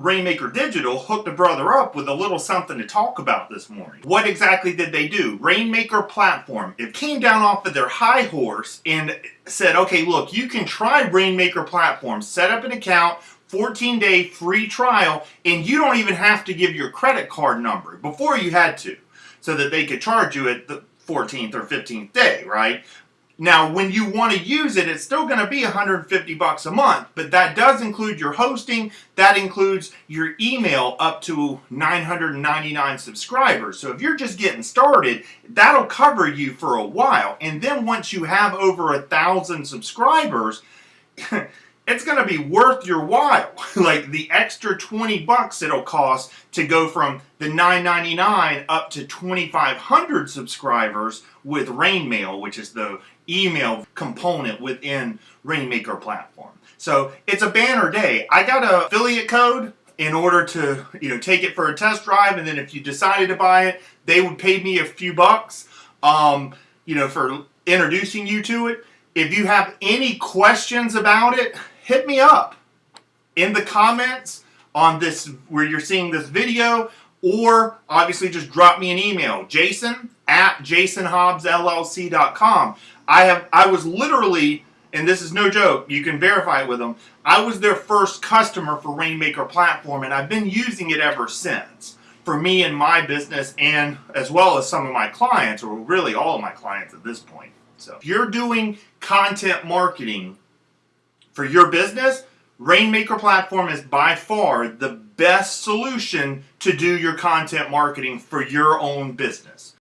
Rainmaker Digital hooked a brother up with a little something to talk about this morning. What exactly did they do? Rainmaker Platform. It came down off of their high horse and said, okay, look, you can try Rainmaker Platform. Set up an account, 14 day free trial, and you don't even have to give your credit card number. Before you had to, so that they could charge you at the 14th or 15th day, right? Now, when you want to use it, it's still going to be 150 bucks a month, but that does include your hosting, that includes your email up to 999 subscribers. So if you're just getting started, that'll cover you for a while. And then once you have over a thousand subscribers, it's going to be worth your while. like the extra 20 bucks it'll cost to go from the 9.99 up to 2500 subscribers with Rainmail, which is the email component within Rainmaker platform. So it's a banner day. I got an affiliate code in order to you know take it for a test drive and then if you decided to buy it they would pay me a few bucks um, you know for introducing you to it if you have any questions about it hit me up in the comments on this where you're seeing this video or obviously just drop me an email jason at jasonhobbsllc.com i have i was literally and this is no joke you can verify it with them i was their first customer for rainmaker platform and i've been using it ever since for me and my business and as well as some of my clients or really all of my clients at this point. So if you're doing content marketing for your business, Rainmaker Platform is by far the best solution to do your content marketing for your own business.